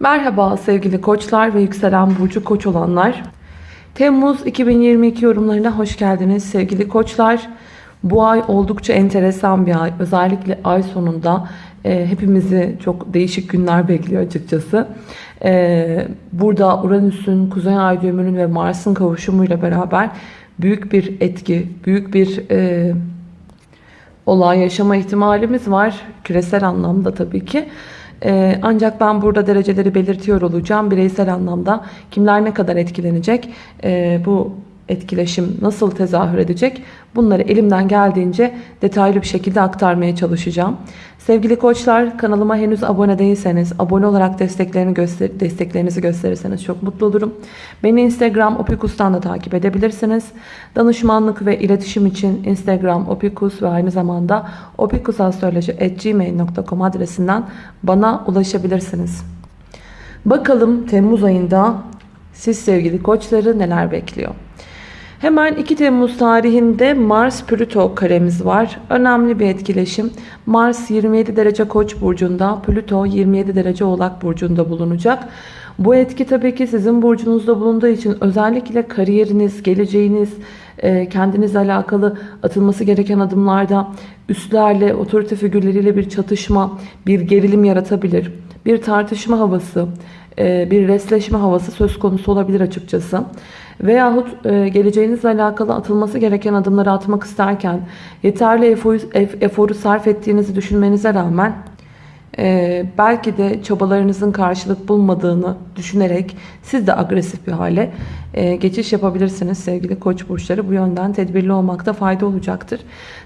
Merhaba sevgili koçlar ve yükselen burcu koç olanlar. Temmuz 2022 yorumlarına hoş geldiniz sevgili koçlar. Bu ay oldukça enteresan bir ay. Özellikle ay sonunda e, hepimizi çok değişik günler bekliyor açıkçası. E, burada Uranüs'ün, Kuzey Ay düğümünün ve Mars'ın kavuşumuyla beraber büyük bir etki, büyük bir e, olay yaşama ihtimalimiz var. Küresel anlamda tabii ki. Ee, ancak ben burada dereceleri belirtiyor olacağım. Bireysel anlamda kimler ne kadar etkilenecek, e, bu etkileşim nasıl tezahür edecek bunları elimden geldiğince detaylı bir şekilde aktarmaya çalışacağım. Sevgili koçlar kanalıma henüz abone değilseniz abone olarak desteklerini göster desteklerinizi gösterirseniz çok mutlu olurum. Beni Instagram opikus'tan da takip edebilirsiniz. Danışmanlık ve iletişim için Instagram opikus ve aynı zamanda opikusastroloji.gmail.com adresinden bana ulaşabilirsiniz. Bakalım Temmuz ayında siz sevgili koçları neler bekliyor? Hemen 2 Temmuz tarihinde Mars-Plüto karemiz var. Önemli bir etkileşim. Mars 27 derece Koç burcunda, Plüto 27 derece Oğlak burcunda bulunacak. Bu etki tabii ki sizin burcunuzda bulunduğu için özellikle kariyeriniz, geleceğiniz, e, kendinizle alakalı atılması gereken adımlarda üstlerle, otorite figürleriyle bir çatışma, bir gerilim yaratabilir. Bir tartışma havası, bir resleşme havası söz konusu olabilir açıkçası. Veyahut e, geleceğinizle alakalı atılması gereken adımları atmak isterken yeterli eforu, eforu sarf ettiğinizi düşünmenize rağmen e, belki de çabalarınızın karşılık bulmadığını düşünerek siz de agresif bir hale e, geçiş yapabilirsiniz sevgili koç burçları. Bu yönden tedbirli olmakta fayda olacaktır.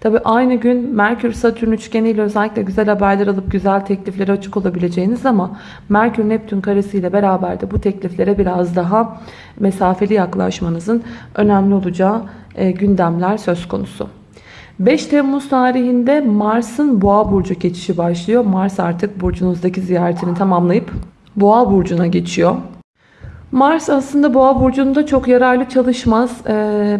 Tabi aynı gün Merkür Satürn üçgeniyle özellikle güzel haberler alıp güzel tekliflere açık olabileceğiniz ama Merkür Neptün karesiyle beraber de bu tekliflere biraz daha mesafeli yaklaşmanızın önemli olacağı e, gündemler söz konusu. 5 Temmuz tarihinde Mars'ın Boğa burcu geçişi başlıyor. Mars artık burcunuzdaki ziyaretini tamamlayıp Boğa burcuna geçiyor. Mars aslında Boğa burcunda çok yararlı çalışmaz.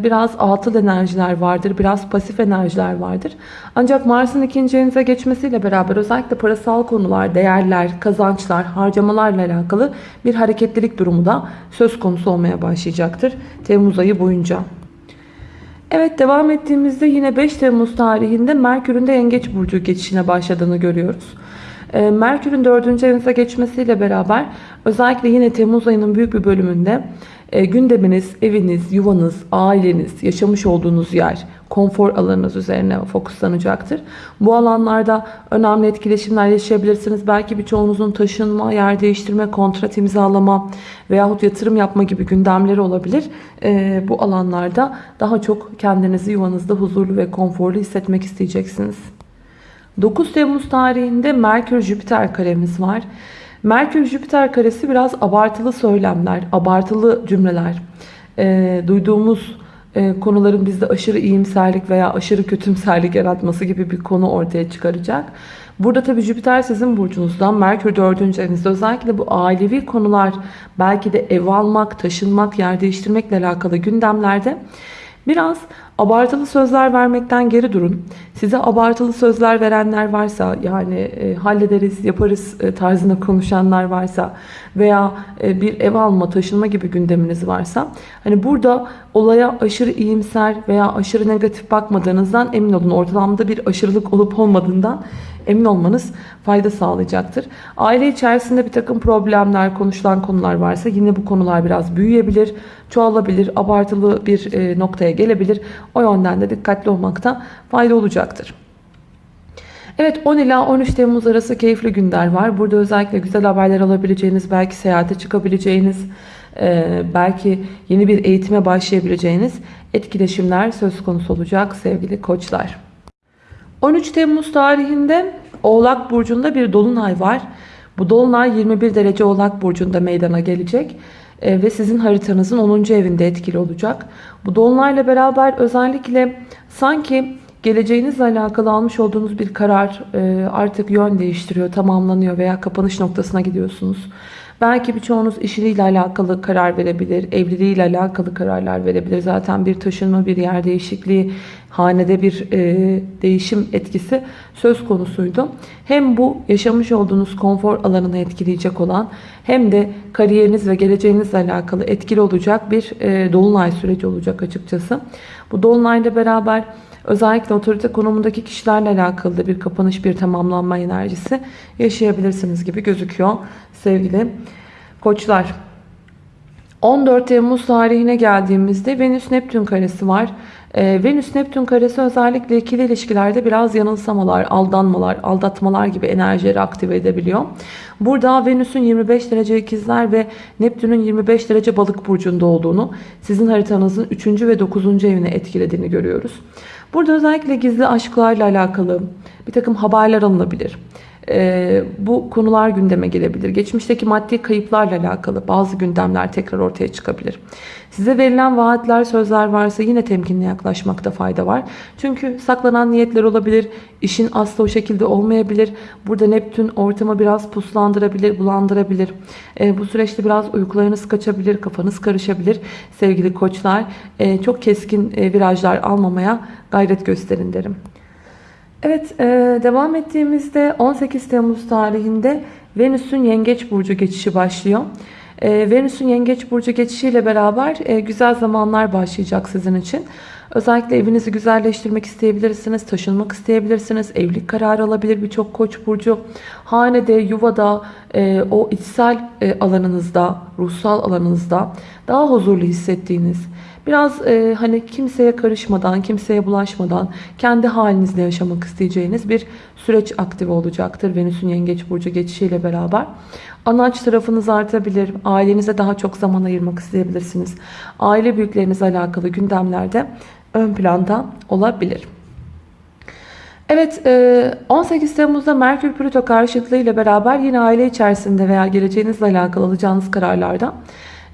Biraz atıl enerjiler vardır, biraz pasif enerjiler vardır. Ancak Mars'ın ikinci evinize geçmesiyle beraber özellikle parasal konular, değerler, kazançlar, harcamalarla alakalı bir hareketlilik durumu da söz konusu olmaya başlayacaktır Temmuz ayı boyunca. Evet devam ettiğimizde yine 5 Temmuz tarihinde Merkür'ün de Yengeç Burcu geçişine başladığını görüyoruz. Ee, Merkür'ün 4. evinize geçmesiyle beraber özellikle yine Temmuz ayının büyük bir bölümünde e, gündeminiz, eviniz, yuvanız, aileniz, yaşamış olduğunuz yer, konfor alanınız üzerine fokuslanacaktır. Bu alanlarda önemli etkileşimler yaşayabilirsiniz. Belki birçoğunuzun taşınma, yer değiştirme, kontrat imzalama veyahut yatırım yapma gibi gündemleri olabilir. E, bu alanlarda daha çok kendinizi yuvanızda huzurlu ve konforlu hissetmek isteyeceksiniz. 9 Temmuz tarihinde Merkür-Jüpiter karemiz var. Merkür-Jüpiter karesi biraz abartılı söylemler, abartılı cümleler, e, duyduğumuz e, konuların bizde aşırı iyimserlik veya aşırı kötümserlik yaratması gibi bir konu ortaya çıkaracak. Burada tabii Jüpiter sizin burcunuzdan, Merkür 4. evinizde özellikle bu ailevi konular, belki de ev almak, taşınmak, yer değiştirmekle alakalı gündemlerde biraz Abartılı sözler vermekten geri durun. Size abartılı sözler verenler varsa yani e, hallederiz yaparız e, tarzında konuşanlar varsa veya e, bir ev alma taşınma gibi gündeminiz varsa hani burada olaya aşırı iyimser veya aşırı negatif bakmadığınızdan emin olun. Ortalamda bir aşırılık olup olmadığından emin olmanız fayda sağlayacaktır. Aile içerisinde bir takım problemler, konuşulan konular varsa yine bu konular biraz büyüyebilir, çoğalabilir, abartılı bir e, noktaya gelebilir. O yönden de dikkatli olmakta fayda olacaktır. Evet 10 ila 13 Temmuz arası keyifli günler var. Burada özellikle güzel haberler alabileceğiniz, belki seyahate çıkabileceğiniz, e, belki yeni bir eğitime başlayabileceğiniz etkileşimler söz konusu olacak sevgili koçlar. 13 Temmuz tarihinde Oğlak Burcu'nda bir dolunay var. Bu dolunay 21 derece Oğlak Burcu'nda meydana gelecek. E, ve sizin haritanızın 10. evinde etkili olacak. Bu dolunayla beraber özellikle sanki geleceğinizle alakalı almış olduğunuz bir karar e, artık yön değiştiriyor, tamamlanıyor veya kapanış noktasına gidiyorsunuz. Belki birçoğunuz işiyle alakalı karar verebilir, evliliğiyle alakalı kararlar verebilir. Zaten bir taşınma, bir yer değişikliği, hanede bir e, değişim etkisi söz konusuydu. Hem bu yaşamış olduğunuz konfor alanını etkileyecek olan hem de kariyeriniz ve geleceğinizle alakalı etkili olacak bir e, dolunay süreci olacak açıkçası. Bu dolunayla beraber özellikle otorite konumundaki kişilerle alakalı da bir kapanış, bir tamamlanma enerjisi yaşayabilirsiniz gibi gözüküyor sevgili koçlar. 14 Temmuz tarihine geldiğimizde Venüs Neptün karesi var. Ee, Venüs Neptün karesi özellikle ikili ilişkilerde biraz yanılsamalar, aldanmalar, aldatmalar gibi enerjileri aktive edebiliyor. Burada Venüs'ün 25 derece ikizler ve Neptün'ün 25 derece balık burcunda olduğunu, sizin haritanızın 3. ve 9. evine etkilediğini görüyoruz. Burada özellikle gizli aşklarla alakalı bir takım haberler alınabilir. Ee, bu konular gündeme gelebilir. Geçmişteki maddi kayıplarla alakalı bazı gündemler tekrar ortaya çıkabilir. Size verilen vaatler, sözler varsa yine temkinli yaklaşmakta fayda var. Çünkü saklanan niyetler olabilir. İşin aslı o şekilde olmayabilir. Burada Neptün ortamı biraz puslandırabilir, bulandırabilir. Ee, bu süreçte biraz uykularınız kaçabilir, kafanız karışabilir. Sevgili koçlar e, çok keskin e, virajlar almamaya gayret gösterin derim. Evet e, devam ettiğimizde 18 Temmuz tarihinde Venüs'ün Yengeç Burcu geçişi başlıyor. E, Venüs'ün Yengeç Burcu geçişiyle beraber e, güzel zamanlar başlayacak sizin için. Özellikle evinizi güzelleştirmek isteyebilirsiniz, taşınmak isteyebilirsiniz, evlilik kararı alabilir birçok koç burcu. Hanede, yuvada, e, o içsel e, alanınızda, ruhsal alanınızda daha huzurlu hissettiğiniz, Biraz e, hani kimseye karışmadan, kimseye bulaşmadan kendi halinizde yaşamak isteyeceğiniz bir süreç aktive olacaktır. Venüs'ün Yengeç Burcu geçişiyle beraber. Anaç tarafınız artabilir. Ailenize daha çok zaman ayırmak isteyebilirsiniz. Aile büyüklerinizle alakalı gündemlerde ön planda olabilir. Evet 18 Temmuz'da Merkür Plüto karşıtlığı ile beraber yine aile içerisinde veya geleceğinizle alakalı alacağınız kararlarda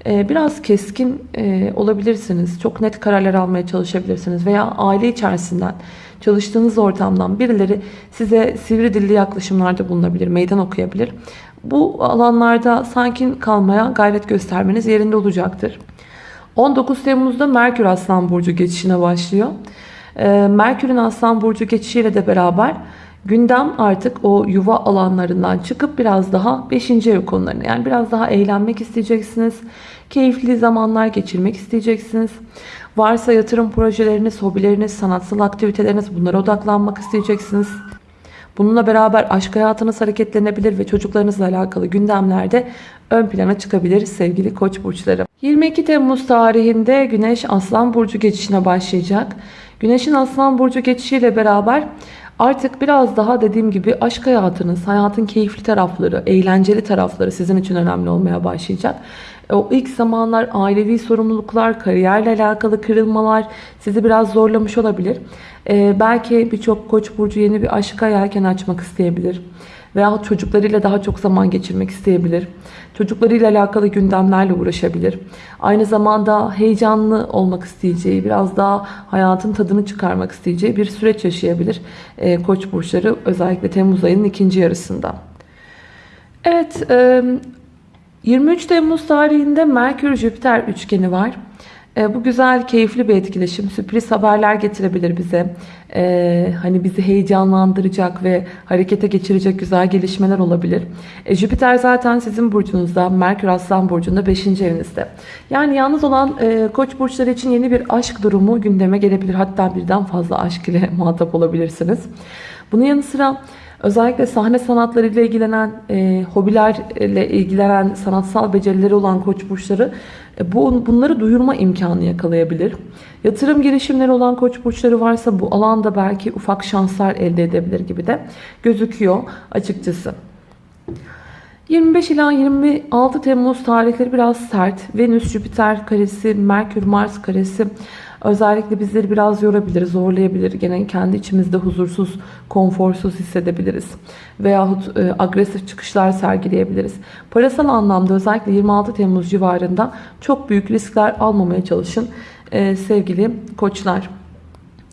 ee, biraz keskin e, olabilirsiniz. Çok net kararlar almaya çalışabilirsiniz. Veya aile içerisinden çalıştığınız ortamdan birileri size sivri dilli yaklaşımlarda bulunabilir. Meydan okuyabilir. Bu alanlarda sakin kalmaya gayret göstermeniz yerinde olacaktır. 19 Temmuz'da Merkür Aslan Burcu geçişine başlıyor. Ee, Merkür'ün Aslan Burcu geçişiyle de beraber gündem artık o yuva alanlarından çıkıp biraz daha 5. ev konularına yani biraz daha eğlenmek isteyeceksiniz. Keyifli zamanlar geçirmek isteyeceksiniz. Varsa yatırım projeleriniz, hobileriniz, sanatsal aktiviteleriniz bunlara odaklanmak isteyeceksiniz. Bununla beraber aşk hayatınız hareketlenebilir ve çocuklarınızla alakalı gündemlerde ön plana çıkabilir sevgili koç burçları. 22 Temmuz tarihinde Güneş Aslan Burcu geçişine başlayacak. Güneşin Aslan Burcu geçişiyle beraber Artık biraz daha dediğim gibi aşk hayatınız, hayatın keyifli tarafları, eğlenceli tarafları sizin için önemli olmaya başlayacak. O ilk zamanlar ailevi sorumluluklar, kariyerle alakalı kırılmalar sizi biraz zorlamış olabilir. Ee, belki birçok koç burcu yeni bir aşka yelken açmak isteyebilir. Veya çocuklarıyla daha çok zaman geçirmek isteyebilir. Çocuklarıyla alakalı gündemlerle uğraşabilir. Aynı zamanda heyecanlı olmak isteyeceği, biraz daha hayatın tadını çıkarmak isteyeceği bir süreç yaşayabilir. Ee, koç burçları özellikle Temmuz ayının ikinci yarısında. Evet, 23 Temmuz tarihinde Merkür-Jüpiter üçgeni var. E, bu güzel, keyifli bir etkileşim. Sürpriz haberler getirebilir bize. E, hani bizi heyecanlandıracak ve harekete geçirecek güzel gelişmeler olabilir. E, Jüpiter zaten sizin burcunuzda, Merkür Aslan burcunda 5. evinizde. Yani yalnız olan e, koç burçları için yeni bir aşk durumu gündeme gelebilir. Hatta birden fazla aşk ile muhatap olabilirsiniz. Bunun yanı sıra... Özellikle sahne sanatlarıyla ilgilenen, e, hobilerle ilgilenen, sanatsal becerileri olan koç burçları e, bu, bunları duyurma imkanı yakalayabilir. Yatırım girişimleri olan koç burçları varsa bu alanda belki ufak şanslar elde edebilir gibi de gözüküyor açıkçası. 25 ila 26 Temmuz tarihleri biraz sert. Venüs, Jüpiter karesi, Merkür, Mars karesi Özellikle bizleri biraz yorabilir, zorlayabilir. Gene kendi içimizde huzursuz, konforsuz hissedebiliriz. Veyahut e, agresif çıkışlar sergileyebiliriz. Parasal anlamda özellikle 26 Temmuz civarında çok büyük riskler almamaya çalışın e, sevgili koçlar.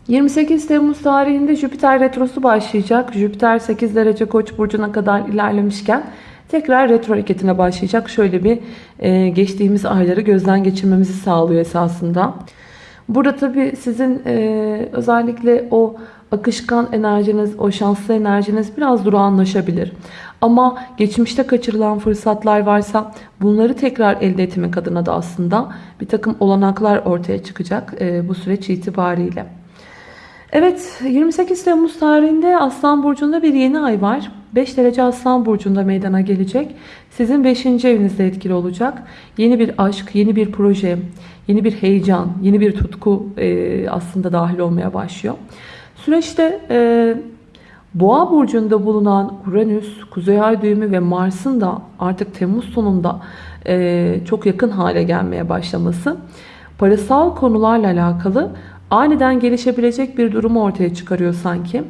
28 Temmuz tarihinde Jüpiter retrosu başlayacak. Jüpiter 8 derece Koç burcuna kadar ilerlemişken tekrar retro hareketine başlayacak. Şöyle bir e, geçtiğimiz ayları gözden geçirmemizi sağlıyor esasında. Burada tabii sizin e, özellikle o akışkan enerjiniz, o şanslı enerjiniz biraz durağanlaşabilir. Ama geçmişte kaçırılan fırsatlar varsa bunları tekrar elde etmek adına da aslında bir takım olanaklar ortaya çıkacak e, bu süreç itibariyle. Evet 28 Temmuz tarihinde Aslan Burcu'nda bir yeni ay var. 5 derece Aslan Burcu'nda meydana gelecek. Sizin 5. evinizde etkili olacak. Yeni bir aşk, yeni bir proje, yeni bir heyecan, yeni bir tutku e, aslında dahil olmaya başlıyor. Süreçte e, Boğa burcunda bulunan Uranüs, Kuzey Ay düğümü ve Mars'ın da artık Temmuz sonunda e, çok yakın hale gelmeye başlaması parasal konularla alakalı aniden gelişebilecek bir durumu ortaya çıkarıyor sanki.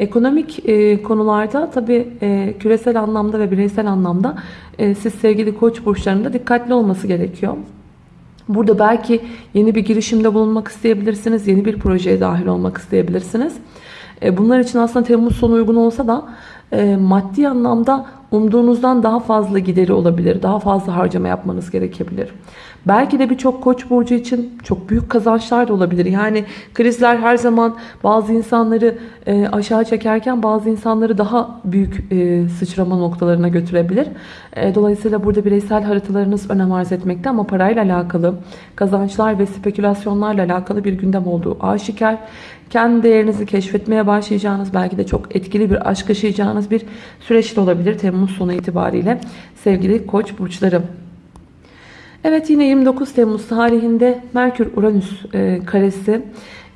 Ekonomik e, konularda tabii e, küresel anlamda ve bireysel anlamda e, siz sevgili koç burçlarında dikkatli olması gerekiyor. Burada belki yeni bir girişimde bulunmak isteyebilirsiniz. Yeni bir projeye dahil olmak isteyebilirsiniz. E, bunlar için aslında Temmuz sonu uygun olsa da e, maddi anlamda umduğunuzdan daha fazla gideri olabilir. Daha fazla harcama yapmanız gerekebilir. Belki de birçok koç burcu için çok büyük kazançlar da olabilir. Yani krizler her zaman bazı insanları e, aşağı çekerken bazı insanları daha büyük sıçrama noktalarına götürebilir. Dolayısıyla burada bireysel haritalarınız önem arz etmekte ama parayla alakalı kazançlar ve spekülasyonlarla alakalı bir gündem olduğu aşikar. Kendi değerinizi keşfetmeye başlayacağınız belki de çok etkili bir aşk yaşayacağınız bir süreç de olabilir Temmuz sonu itibariyle sevgili koç burçları. Evet yine 29 Temmuz tarihinde Merkür Uranüs e, karesi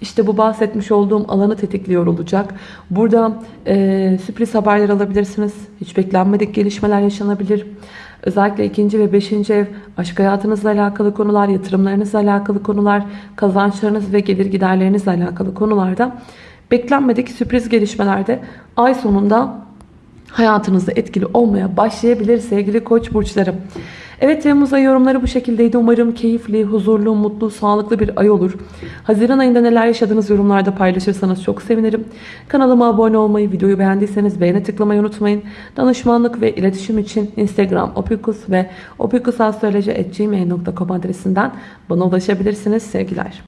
işte bu bahsetmiş olduğum alanı tetikliyor olacak. Burada e, sürpriz haberler alabilirsiniz. Hiç beklenmedik gelişmeler yaşanabilir. Özellikle ikinci ve beşinci ev aşk hayatınızla alakalı konular, yatırımlarınızla alakalı konular, kazançlarınız ve gelir giderlerinizle alakalı konularda beklenmedik sürpriz gelişmelerde ay sonunda hayatınızda etkili olmaya başlayabilir sevgili koç burçlarım. Evet Temmuz ayı yorumları bu şekildeydi. Umarım keyifli, huzurlu, mutlu, sağlıklı bir ay olur. Haziran ayında neler yaşadığınız yorumlarda paylaşırsanız çok sevinirim. Kanalıma abone olmayı, videoyu beğendiyseniz beğene tıklamayı unutmayın. Danışmanlık ve iletişim için Instagram opikus ve opikusastroloji.gmail.com adresinden bana ulaşabilirsiniz. Sevgiler.